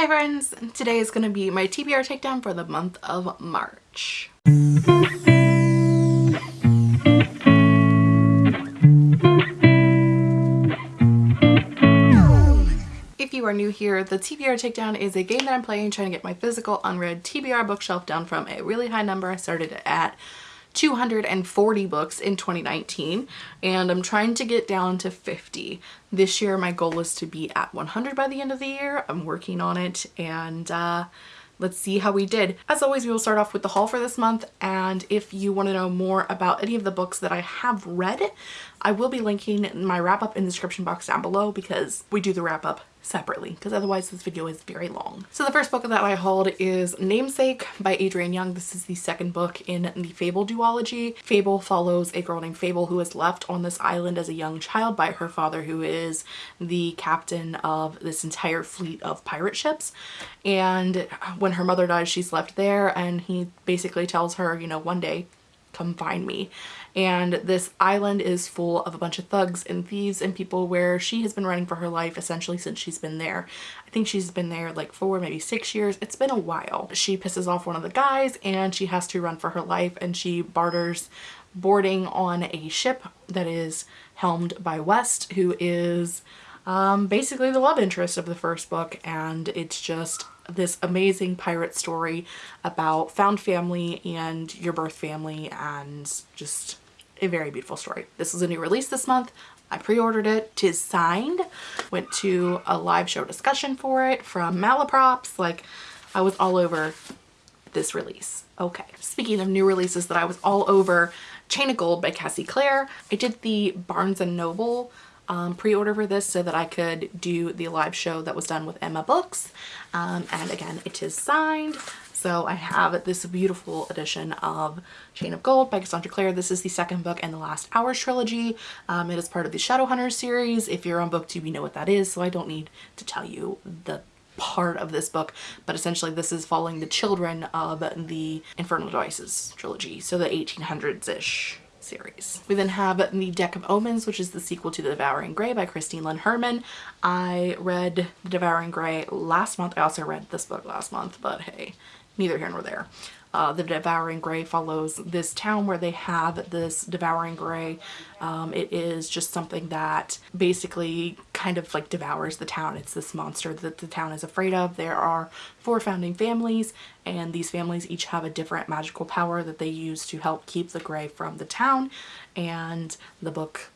Hi friends, today is going to be my TBR takedown for the month of March. If you are new here, the TBR Takedown is a game that I'm playing trying to get my physical unread TBR bookshelf down from a really high number. I started at 240 books in 2019 and I'm trying to get down to 50. This year my goal is to be at 100 by the end of the year. I'm working on it and uh, let's see how we did. As always, we will start off with the haul for this month and if you want to know more about any of the books that I have read, I will be linking my wrap up in the description box down below because we do the wrap up separately because otherwise this video is very long. So the first book that I hauled is Namesake by Adrienne Young. This is the second book in the Fable duology. Fable follows a girl named Fable who is left on this island as a young child by her father who is the captain of this entire fleet of pirate ships and when her mother dies she's left there and he basically tells her you know one day come find me and this island is full of a bunch of thugs and thieves and people where she has been running for her life essentially since she's been there. I think she's been there like four, maybe six years. It's been a while. She pisses off one of the guys and she has to run for her life and she barters boarding on a ship that is helmed by West who is um, basically the love interest of the first book and it's just this amazing pirate story about found family and your birth family and just a very beautiful story. This is a new release this month. I pre-ordered it. Tis signed. Went to a live show discussion for it from Malaprops. Like I was all over this release. Okay, speaking of new releases that I was all over, Chain of Gold by Cassie Clare. I did the Barnes & Noble um, pre-order for this so that I could do the live show that was done with Emma Books. Um, and again, it is signed. So I have this beautiful edition of Chain of Gold by Cassandra Clare. This is the second book in the Last Hours trilogy. Um, it is part of the Shadowhunters series. If you're on booktube, you know what that is, so I don't need to tell you the part of this book, but essentially this is following the children of the Infernal Devices trilogy, so the 1800s-ish series. We then have The Deck of Omens, which is the sequel to The Devouring Grey by Christine Lynn Herman. I read The Devouring Grey last month. I also read this book last month, but hey, neither here nor there uh, the Devouring Grey follows this town where they have this Devouring Grey. Um, it is just something that basically kind of like devours the town. It's this monster that the town is afraid of. There are four founding families and these families each have a different magical power that they use to help keep the Grey from the town and the book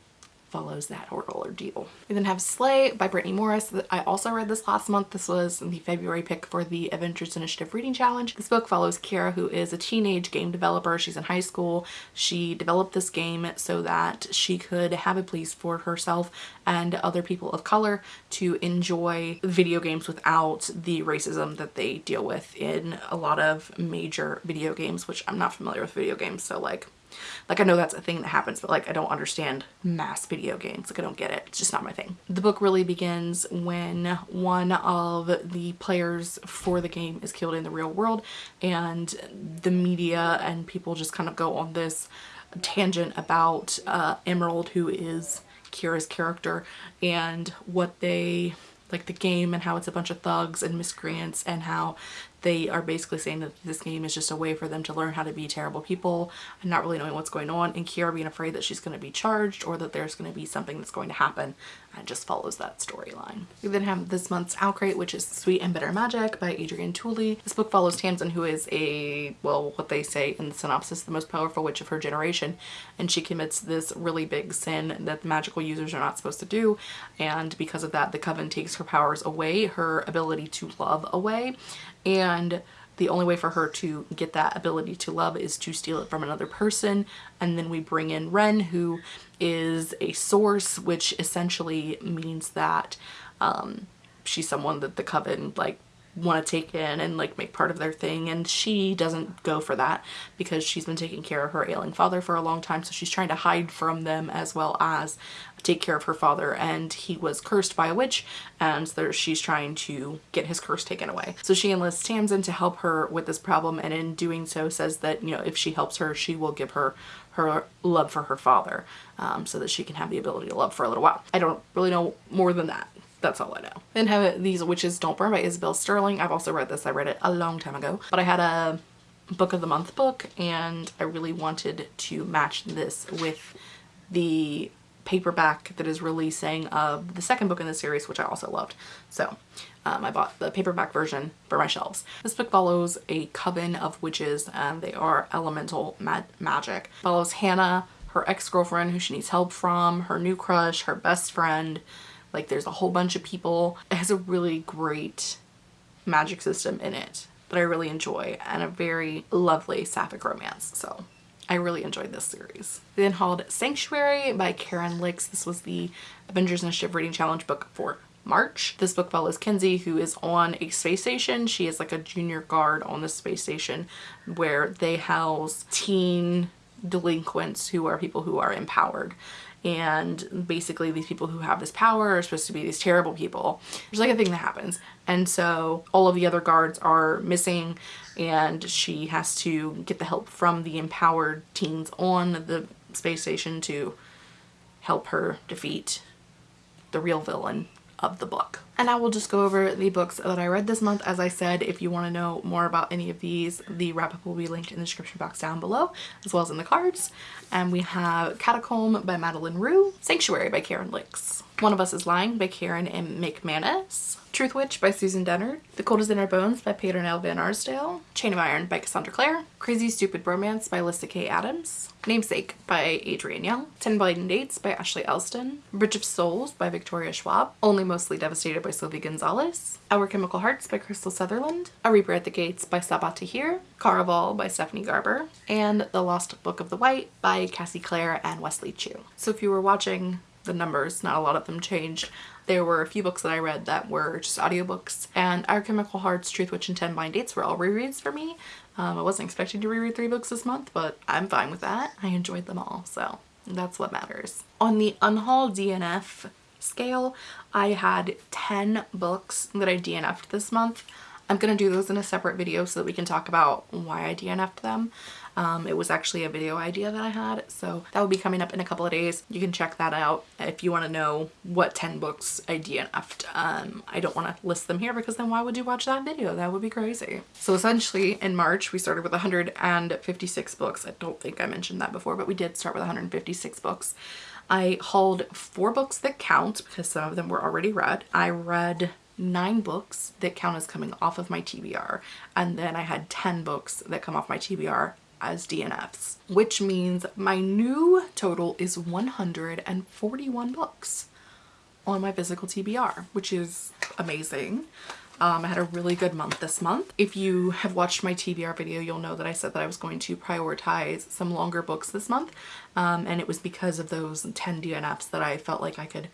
follows that horrible ordeal. We then have Slay by Brittney Morris. I also read this last month. This was the February pick for the Avengers Initiative Reading Challenge. This book follows Kiera, who is a teenage game developer. She's in high school. She developed this game so that she could have a place for herself and other people of color to enjoy video games without the racism that they deal with in a lot of major video games, which I'm not familiar with video games, so like like I know that's a thing that happens, but like I don't understand mass video games. Like I don't get it. It's just not my thing. The book really begins when one of the players for the game is killed in the real world and the media and people just kind of go on this tangent about uh, Emerald who is Kiera's character and what they like the game and how it's a bunch of thugs and miscreants and how they are basically saying that this game is just a way for them to learn how to be terrible people and not really knowing what's going on and Kiera being afraid that she's going to be charged or that there's going to be something that's going to happen and just follows that storyline. We then have this month's OwlCrate which is Sweet and Bitter Magic by Adrienne Tooley. This book follows Tamsin who is a, well what they say in the synopsis, the most powerful witch of her generation and she commits this really big sin that magical users are not supposed to do and because of that the coven takes her powers away, her ability to love away and the only way for her to get that ability to love is to steal it from another person. And then we bring in Wren who is a source which essentially means that um, she's someone that the coven like want to take in and like make part of their thing and she doesn't go for that because she's been taking care of her ailing father for a long time so she's trying to hide from them as well as take care of her father and he was cursed by a witch and there, she's trying to get his curse taken away. So she enlists Tamsin to help her with this problem and in doing so says that you know if she helps her she will give her her love for her father um, so that she can have the ability to love for a little while. I don't really know more than that That's all I know. Then have These Witches Don't Burn by Isabel Sterling. I've also read this. I read it a long time ago. But I had a book of the month book and I really wanted to match this with the paperback that is releasing of the second book in the series, which I also loved. So um, I bought the paperback version for my shelves. This book follows a coven of witches and they are elemental mag magic. Follows Hannah, her ex-girlfriend who she needs help from, her new crush, her best friend. Like there's a whole bunch of people. It has a really great magic system in it that I really enjoy and a very lovely sapphic romance. So I really enjoyed this series. Then hauled Sanctuary by Caryn Lix. This was the Avengers Initiative Reading Challenge book for March. This book follows Kenzie who is on a space station. She is like a junior guard on the space station where they house teen delinquents who are people who are empowered and basically these people who have this power are supposed to be these terrible people. There's like a thing that happens and so all of the other guards are missing and she has to get the help from the empowered teens on the space station to help her defeat the real villain of the book. And I will just go over the books that I read this month. As I said, if you want to know more about any of these, the wrap-up will be linked in the description box down below, as well as in the cards. And we have Catacomb by Madeline Roux, Sanctuary by Caryn Lix, One of Us is Lying by Karen M. McManus, Truth Witch by Susan Dennard, The Cold is in Our Bones by Peternelle Van Arsdale, Chain of Iron by Cassandra Clare, Crazy Stupid Romance by Lyssa Kay Adams, Namesake by Adrienne Young, Ten Blind Dates by Ashley Elston, Bridge of Souls by Victoria Schwab, Only Mostly Devastated by Sylvie Gonzales, Our Chemical Hearts by Krystal Sutherland, A Reaper at the Gates by Sabaa Tahir, Caraval by Stephanie Garber, and The Lost Book of the White by Cassie Clare and Wesley Chu. So if you were watching the numbers, not a lot of them changed. There were a few books that I read that were just audiobooks and Our Chemical Hearts, Truth Witch, and Ten Blind Dates were all rereads for me. Um, I wasn't expecting to reread three books this month, but I'm fine with that. I enjoyed them all, so that's what matters. On the Unhaul DNF scale, I had 10 books that I DNF'd this month. I'm going to do those in a separate video so that we can talk about why I DNF'd them. Um, it was actually a video idea that I had, so that will be coming up in a couple of days. You can check that out if you want to know what 10 books I DNF'd. Um, I don't want to list them here because then why would you watch that video? That would be crazy. So essentially in March we started with 156 books. I don't think I mentioned that before, but we did start with 156 books. I hauled four books that count because some of them were already read. I read nine books that count as coming off of my TBR and then I had 10 books that come off my TBR as DNFs, which means my new total is 141 books on my physical TBR, which is amazing. Um, I had a really good month this month. If you have watched my TBR video, you'll know that I said that I was going to prioritize some longer books this month. Um, and it was because of those 10 DNFs that I felt like I could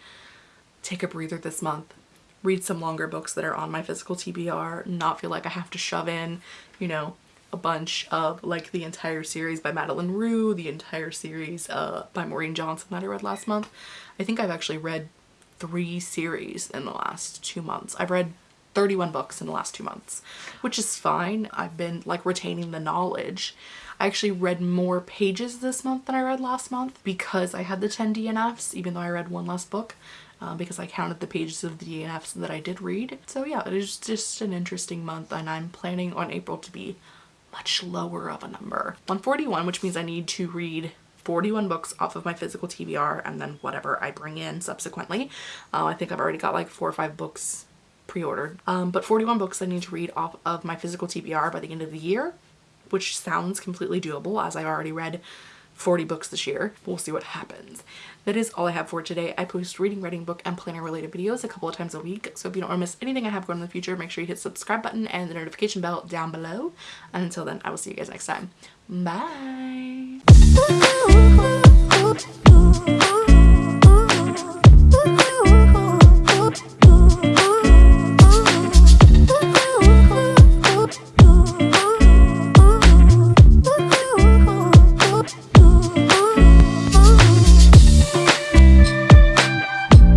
take a breather this month, read some longer books that are on my physical TBR, not feel like I have to shove in, you know, a bunch of like the entire series by Madeline Roux, the entire series uh, by Maureen Johnson that I read last month. I think I've actually read three series in the last two months. I've read 31 books in the last two months, which is fine. I've been like retaining the knowledge. I actually read more pages this month than I read last month because I had the 10 DNFs, even though I read one less book. Uh, because I counted the pages of the DNFs that I did read. So yeah, it is just an interesting month and I'm planning on April to be much lower of a number. 141, which means I need to read 41 books off of my physical TBR and then whatever I bring in subsequently. Uh, I think I've already got like four or five books pre-ordered. Um, but 41 books I need to read off of my physical TBR by the end of the year, which sounds completely doable as I've already read 40 books this year. We'll see what happens. That is all I have for today. I post reading, writing, book, and planner related videos a couple of times a week. So if you don't want to miss anything I have going in the future, make sure you hit subscribe button and the notification bell down below. And until then, I will see you guys next time. Bye!